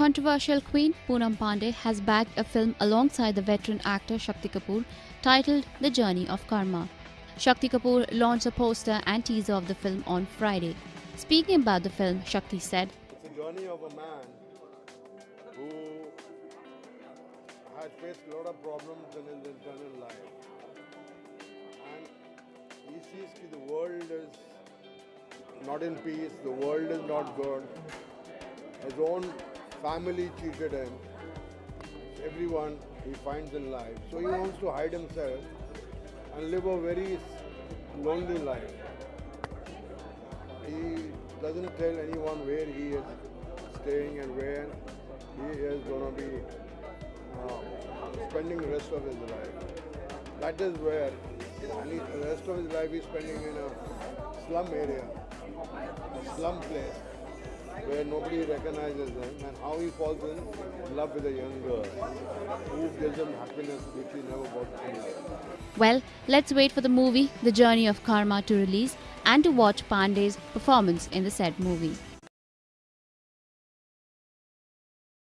controversial queen Poonam Pandey has backed a film alongside the veteran actor Shakti Kapoor titled The Journey of Karma. Shakti Kapoor launched a poster and teaser of the film on Friday. Speaking about the film, Shakti said, It's a journey of a man who had faced a lot of problems in his internal life. And he sees that the world is not in peace, the world is not good. His own family cheated him. Everyone he finds in life. So he wants to hide himself and live a very lonely life. He doesn't tell anyone where he is staying and where he is going to be uh, spending the rest of his life. That is where and he, the rest of his life he's spending in a slum area, a slum place where nobody recognizes him and how he falls in love with a young girl who gives him happiness which he never got life. Well, let's wait for the movie The Journey of Karma to release and to watch Pandey's performance in the said movie.